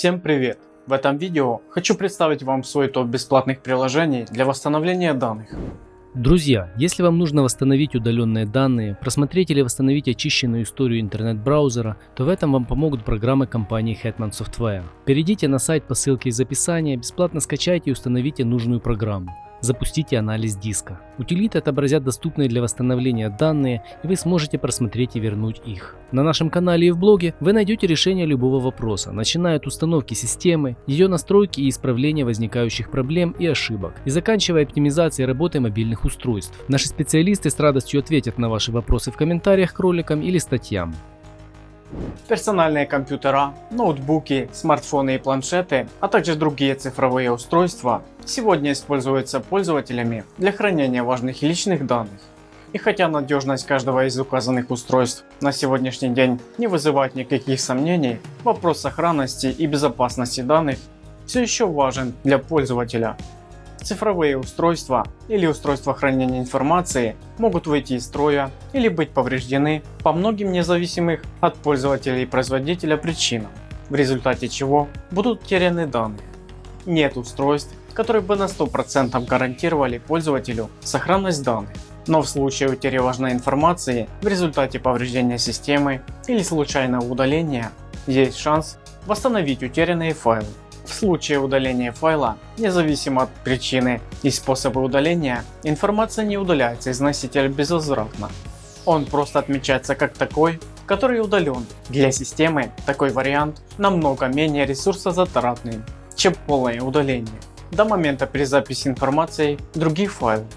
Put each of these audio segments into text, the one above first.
Всем привет! В этом видео хочу представить вам свой топ бесплатных приложений для восстановления данных. Друзья, если вам нужно восстановить удаленные данные, просмотреть или восстановить очищенную историю интернет-браузера, то в этом вам помогут программы компании Hetman Software. Перейдите на сайт по ссылке из описания, бесплатно скачайте и установите нужную программу. Запустите анализ диска. Утилиты отобразят доступные для восстановления данные, и вы сможете просмотреть и вернуть их. На нашем канале и в блоге вы найдете решение любого вопроса, начиная от установки системы, ее настройки и исправления возникающих проблем и ошибок, и заканчивая оптимизацией работы мобильных устройств. Наши специалисты с радостью ответят на ваши вопросы в комментариях к роликам или статьям. Персональные компьютера, ноутбуки, смартфоны и планшеты, а также другие цифровые устройства сегодня используются пользователями для хранения важных личных данных. И хотя надежность каждого из указанных устройств на сегодняшний день не вызывает никаких сомнений, вопрос сохранности и безопасности данных все еще важен для пользователя Цифровые устройства или устройства хранения информации могут выйти из строя или быть повреждены по многим независимых от пользователя и производителя причинам, в результате чего будут утеряны данные. Нет устройств, которые бы на 100% гарантировали пользователю сохранность данных. Но в случае утери важной информации в результате повреждения системы или случайного удаления есть шанс восстановить утерянные файлы. В случае удаления файла, независимо от причины и способа удаления, информация не удаляется из носителя безвозвратно. Он просто отмечается как такой, который удален. Для системы такой вариант намного менее ресурсозатратный, чем полное удаление до момента перезаписи информации других файлов.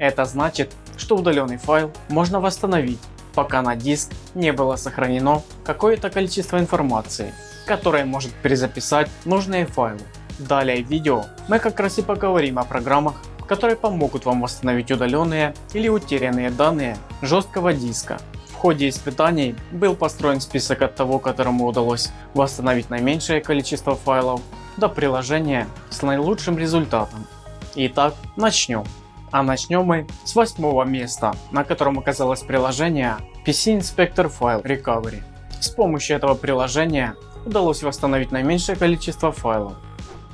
Это значит, что удаленный файл можно восстановить, пока на диск не было сохранено какое-то количество информации которая может перезаписать нужные файлы. Далее в видео мы как раз и поговорим о программах, которые помогут вам восстановить удаленные или утерянные данные жесткого диска. В ходе испытаний был построен список от того, которому удалось восстановить наименьшее количество файлов, до приложения с наилучшим результатом. Итак, начнем. А начнем мы с восьмого места, на котором оказалось приложение PC Inspector File Recovery. С помощью этого приложения удалось восстановить наименьшее количество файлов.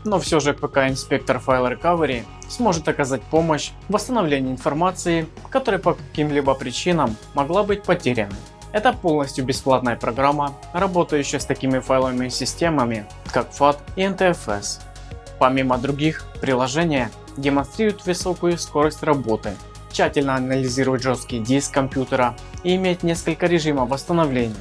Но все же ПК Инспектор File Recovery сможет оказать помощь в восстановлении информации, которая по каким-либо причинам могла быть потеряна. Это полностью бесплатная программа, работающая с такими файловыми системами, как FAT и NTFS. Помимо других, приложение демонстрирует высокую скорость работы, тщательно анализирует жесткий диск компьютера и имеет несколько режимов восстановления.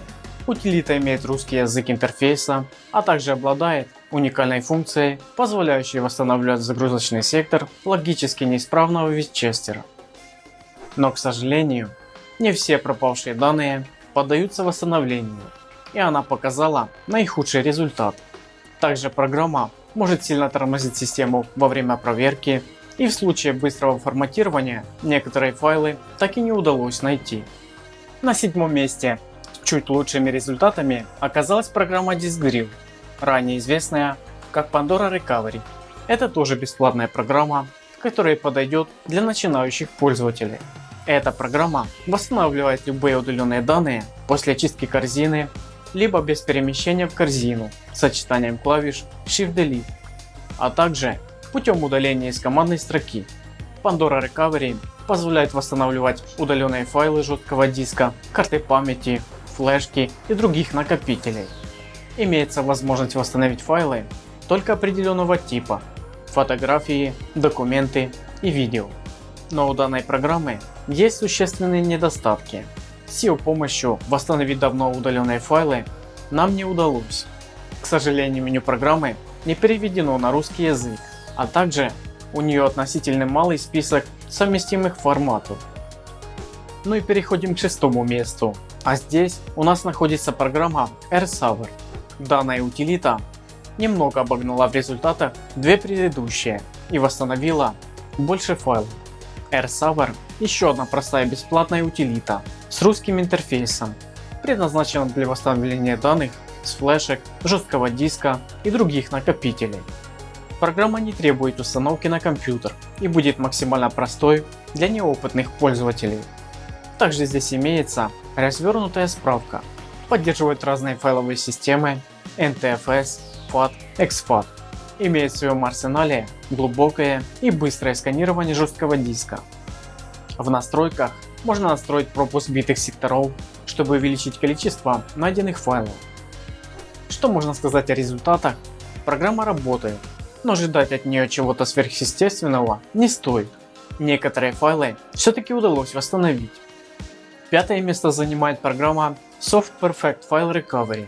Утилита имеет русский язык интерфейса, а также обладает уникальной функцией, позволяющей восстанавливать загрузочный сектор логически неисправного витчестера. Но к сожалению, не все пропавшие данные поддаются восстановлению, и она показала наихудший результат. Также программа может сильно тормозить систему во время проверки и в случае быстрого форматирования некоторые файлы так и не удалось найти. На седьмом месте Чуть лучшими результатами оказалась программа DiskDrill, ранее известная как Pandora Recovery. Это тоже бесплатная программа, которая подойдет для начинающих пользователей. Эта программа восстанавливает любые удаленные данные после очистки корзины, либо без перемещения в корзину сочетанием клавиш Shift-Delete, а также путем удаления из командной строки. Pandora Recovery позволяет восстанавливать удаленные файлы жесткого диска, карты памяти, флешки и других накопителей. Имеется возможность восстановить файлы только определенного типа, фотографии, документы и видео. Но у данной программы есть существенные недостатки. С ее помощью восстановить давно удаленные файлы нам не удалось. К сожалению меню программы не переведено на русский язык, а также у нее относительно малый список совместимых форматов. Ну и переходим к шестому месту. А здесь у нас находится программа AirSaver. Данная утилита немного обогнала в результатах две предыдущие и восстановила больше файлов. AirSaver еще одна простая бесплатная утилита с русским интерфейсом, предназначена для восстановления данных с флешек, жесткого диска и других накопителей. Программа не требует установки на компьютер и будет максимально простой для неопытных пользователей. Также здесь имеется развернутая справка. Поддерживает разные файловые системы, NTFS, FAT, exFAT имеет в своем арсенале глубокое и быстрое сканирование жесткого диска. В настройках можно настроить пропуск битых секторов, чтобы увеличить количество найденных файлов. Что можно сказать о результатах? Программа работает, но ожидать от нее чего-то сверхъестественного не стоит. Некоторые файлы все-таки удалось восстановить. Пятое место занимает программа Soft Perfect File Recovery.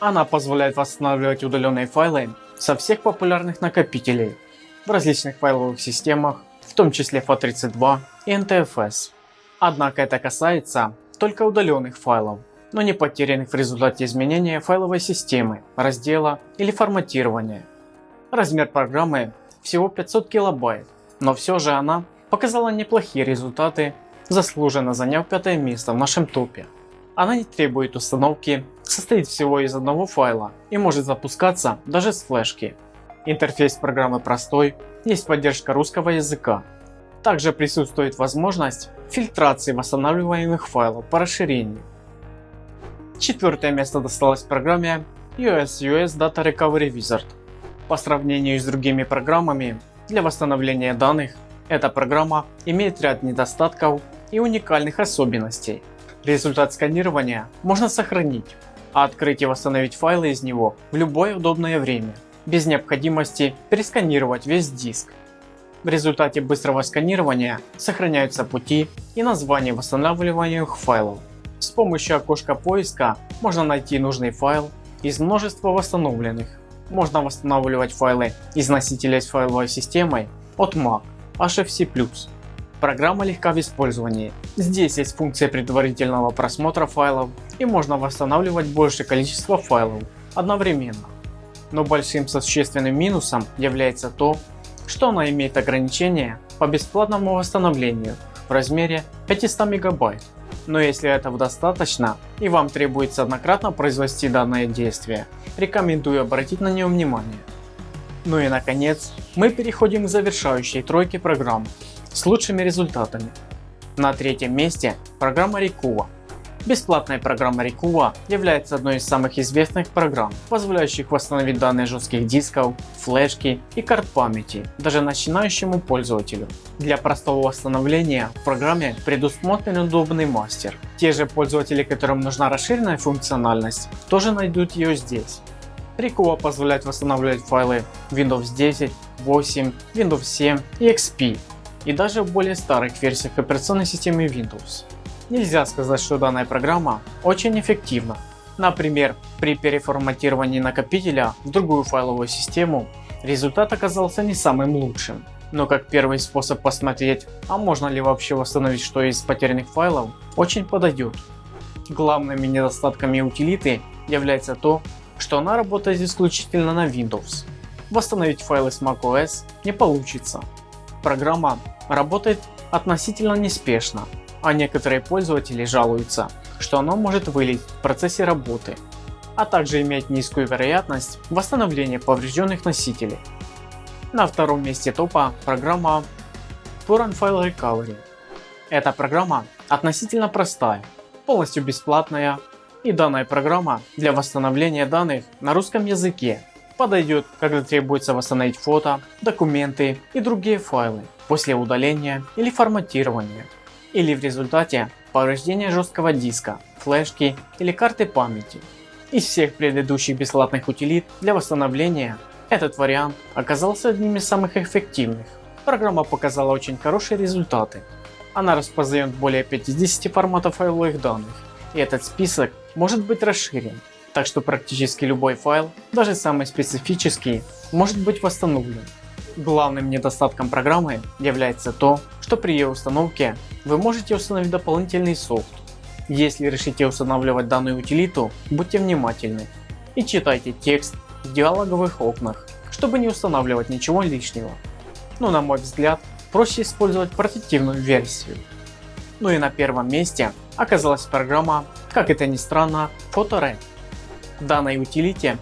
Она позволяет восстанавливать удаленные файлы со всех популярных накопителей в различных файловых системах, в том числе FAT32 и NTFS. Однако это касается только удаленных файлов, но не потерянных в результате изменения файловой системы, раздела или форматирования. Размер программы всего 500 килобайт, но все же она показала неплохие результаты, заслуженно заняв пятое место в нашем топе. Она не требует установки, состоит всего из одного файла и может запускаться даже с флешки. Интерфейс программы простой, есть поддержка русского языка. Также присутствует возможность фильтрации восстанавливаемых файлов по расширению. Четвертое место досталось программе US Data Recovery Wizard. По сравнению с другими программами для восстановления данных, эта программа имеет ряд недостатков и уникальных особенностей. Результат сканирования можно сохранить, а открыть и восстановить файлы из него в любое удобное время, без необходимости пересканировать весь диск. В результате быстрого сканирования сохраняются пути и названия восстанавливаемых файлов. С помощью окошка поиска можно найти нужный файл из множества восстановленных. Можно восстанавливать файлы из носителя с файловой системой от Mac, HFC+, Программа легка в использовании. Здесь есть функция предварительного просмотра файлов и можно восстанавливать большее количество файлов одновременно. Но большим существенным минусом является то, что она имеет ограничение по бесплатному восстановлению в размере 500 мегабайт. Но если этого достаточно и вам требуется однократно произвести данное действие, рекомендую обратить на него внимание. Ну и наконец, мы переходим к завершающей тройке программ с лучшими результатами. На третьем месте программа Rikuva. Бесплатная программа Rikuva является одной из самых известных программ, позволяющих восстановить данные жестких дисков, флешки и карт памяти даже начинающему пользователю. Для простого восстановления в программе предусмотрен удобный мастер. Те же пользователи, которым нужна расширенная функциональность, тоже найдут ее здесь. Rikuva позволяет восстанавливать файлы Windows 10, 8, Windows 7 и XP и даже в более старых версиях операционной системы Windows. Нельзя сказать, что данная программа очень эффективна. Например, при переформатировании накопителя в другую файловую систему результат оказался не самым лучшим. Но как первый способ посмотреть, а можно ли вообще восстановить что из потерянных файлов, очень подойдет. Главными недостатками утилиты является то, что она работает исключительно на Windows. Восстановить файлы с macOS не получится. Программа работает относительно неспешно, а некоторые пользователи жалуются, что оно может вылить в процессе работы, а также иметь низкую вероятность восстановления поврежденных носителей. На втором месте топа программа Torrent File Recovery. Эта программа относительно простая, полностью бесплатная и данная программа для восстановления данных на русском языке подойдет, когда требуется восстановить фото, документы и другие файлы после удаления или форматирования, или в результате повреждения жесткого диска, флешки или карты памяти. Из всех предыдущих бесплатных утилит для восстановления этот вариант оказался одним из самых эффективных. Программа показала очень хорошие результаты. Она распознает более 50 форматов файловых данных, и этот список может быть расширен, так что практически любой файл, даже самый специфический, может быть восстановлен. Главным недостатком программы является то, что при ее установке вы можете установить дополнительный софт. Если решите устанавливать данную утилиту, будьте внимательны и читайте текст в диалоговых окнах, чтобы не устанавливать ничего лишнего. Но на мой взгляд, проще использовать портативную версию. Ну и на первом месте оказалась программа, как это ни странно, PhotoRed. Данной утилите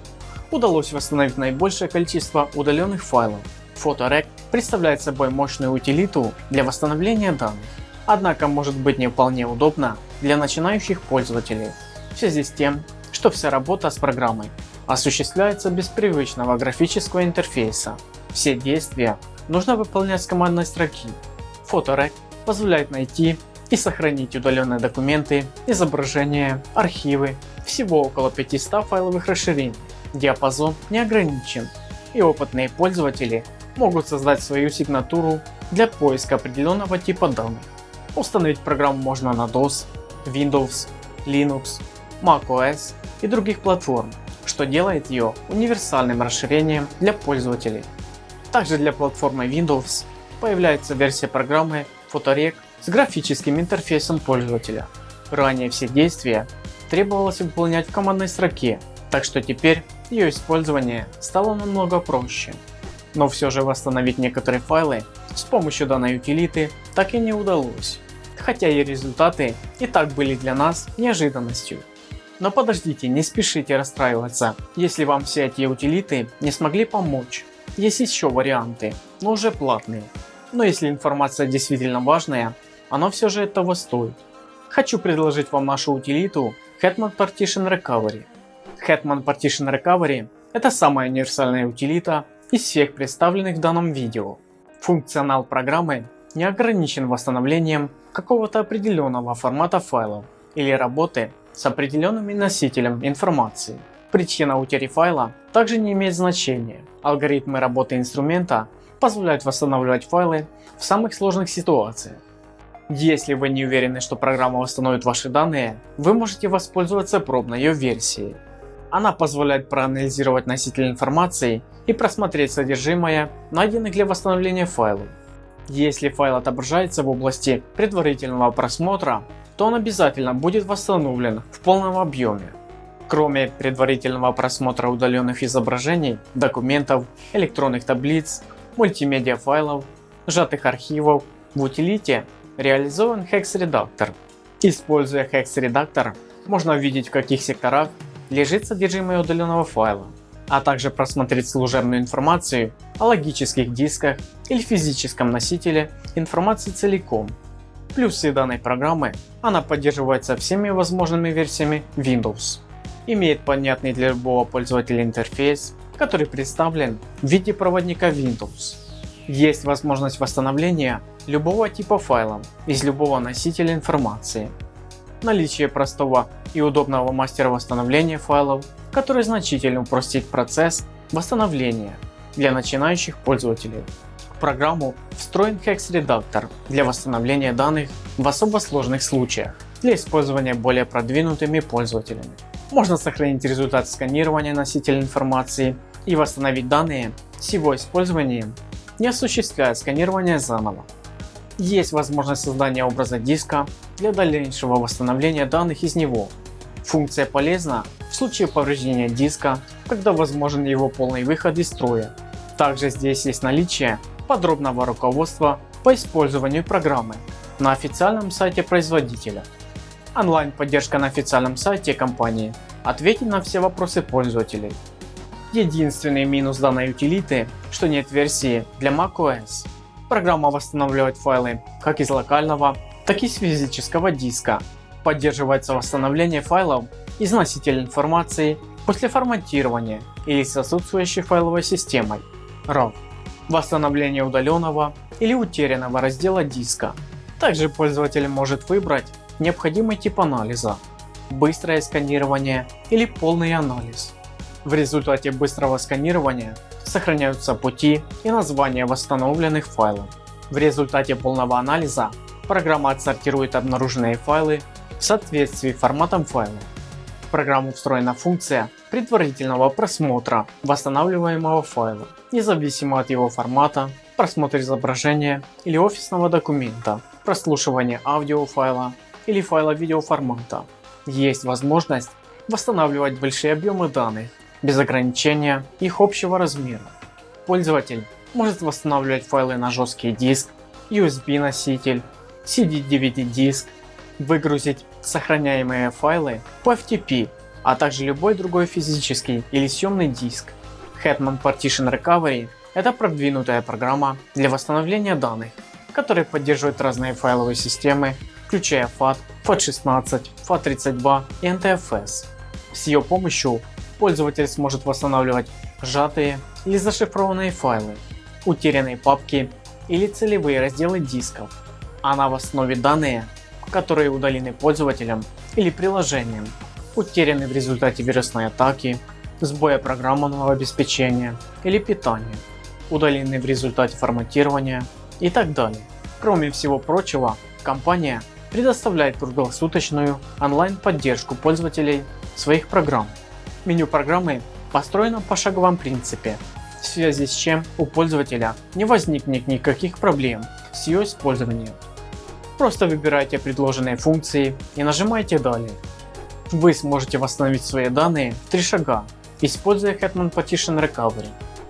удалось восстановить наибольшее количество удаленных файлов PhotoRec представляет собой мощную утилиту для восстановления данных, однако может быть не вполне удобно для начинающих пользователей в связи с тем, что вся работа с программой осуществляется без привычного графического интерфейса. Все действия нужно выполнять с командной строки. Фоторек позволяет найти и сохранить удаленные документы, изображения, архивы, всего около 500 файловых расширений. Диапазон не ограничен и опытные пользователи могут создать свою сигнатуру для поиска определенного типа данных. Установить программу можно на DOS, Windows, Linux, macOS и других платформ, что делает ее универсальным расширением для пользователей. Также для платформы Windows появляется версия программы Photorec с графическим интерфейсом пользователя. Ранее все действия требовалось выполнять в командной строке, так что теперь ее использование стало намного проще. Но все же восстановить некоторые файлы с помощью данной утилиты так и не удалось, хотя и результаты и так были для нас неожиданностью. Но подождите, не спешите расстраиваться, если вам все эти утилиты не смогли помочь. Есть еще варианты, но уже платные. Но если информация действительно важная, оно все же этого стоит. Хочу предложить вам нашу утилиту Hetman Partition Recovery. Hetman Partition Recovery это самая универсальная утилита из всех представленных в данном видео. Функционал программы не ограничен восстановлением какого-то определенного формата файлов или работы с определенным носителем информации. Причина утери файла также не имеет значения. Алгоритмы работы инструмента позволяют восстанавливать файлы в самых сложных ситуациях. Если вы не уверены, что программа восстановит ваши данные, вы можете воспользоваться пробной ее версией. Она позволяет проанализировать носитель информации и просмотреть содержимое найденных для восстановления файлов. Если файл отображается в области предварительного просмотра, то он обязательно будет восстановлен в полном объеме. Кроме предварительного просмотра удаленных изображений, документов, электронных таблиц, мультимедиа файлов, сжатых архивов, в утилите реализован Hex редактор. Используя Hex редактор, можно увидеть в каких секторах лежит содержимое удаленного файла, а также просмотреть служебную информацию о логических дисках или физическом носителе информации целиком. Плюсы данной программы – она поддерживается всеми возможными версиями Windows, имеет понятный для любого пользователя интерфейс, который представлен в виде проводника Windows. Есть возможность восстановления любого типа файла из любого носителя информации. Наличие простого и удобного мастера восстановления файлов, который значительно упростит процесс восстановления для начинающих пользователей. В программу встроен Hex редактор для восстановления данных в особо сложных случаях для использования более продвинутыми пользователями. Можно сохранить результат сканирования носителя информации и восстановить данные с его использованием, не осуществляя сканирование заново. Есть возможность создания образа диска для дальнейшего восстановления данных из него Функция полезна в случае повреждения диска, когда возможен его полный выход из строя. Также здесь есть наличие подробного руководства по использованию программы на официальном сайте производителя. Онлайн поддержка на официальном сайте компании ответит на все вопросы пользователей. Единственный минус данной утилиты, что нет версии для macOS. Программа восстанавливает файлы как из локального, так и с физического диска Поддерживается восстановление файлов из носителя информации после форматирования или с отсутствующей файловой системой RAW. Восстановление удаленного или утерянного раздела диска. Также пользователь может выбрать необходимый тип анализа, быстрое сканирование или полный анализ. В результате быстрого сканирования сохраняются пути и названия восстановленных файлов. В результате полного анализа программа отсортирует обнаруженные файлы в соответствии форматом файла. В программу встроена функция предварительного просмотра восстанавливаемого файла, независимо от его формата, просмотр изображения или офисного документа, прослушивание аудиофайла или файла видеоформата. Есть возможность восстанавливать большие объемы данных без ограничения их общего размера. Пользователь может восстанавливать файлы на жесткий диск, USB носитель, CD-DVD диск выгрузить сохраняемые файлы по FTP, а также любой другой физический или съемный диск. Hetman Partition Recovery – это продвинутая программа для восстановления данных, которая поддерживает разные файловые системы, включая FAT, FAT16, FAT32 и NTFS. С ее помощью пользователь сможет восстанавливать сжатые или зашифрованные файлы, утерянные папки или целевые разделы дисков. Она восстановит данные, которые удалены пользователем или приложением, утеряны в результате вирусной атаки, сбоя программного обеспечения или питания, удалены в результате форматирования и так далее. Кроме всего прочего, компания предоставляет круглосуточную онлайн поддержку пользователей своих программ. Меню программы построено по шаговом принципе, в связи с чем у пользователя не возникнет никаких проблем с ее использованием. Просто выбирайте предложенные функции и нажимайте далее. Вы сможете восстановить свои данные в три шага, используя Hetman Partition Recovery.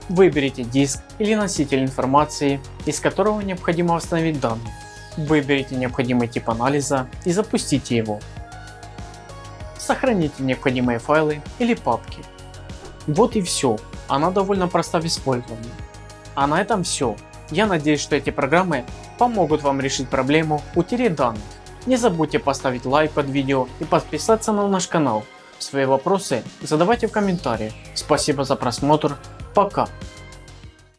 Выберите диск или носитель информации, из которого необходимо восстановить данные. Выберите необходимый тип анализа и запустите его. Сохраните необходимые файлы или папки. Вот и все, она довольно проста в использовании. А на этом все. Я надеюсь, что эти программы помогут вам решить проблему утери данных. Не забудьте поставить лайк под видео и подписаться на наш канал. Свои вопросы задавайте в комментариях. Спасибо за просмотр. Пока.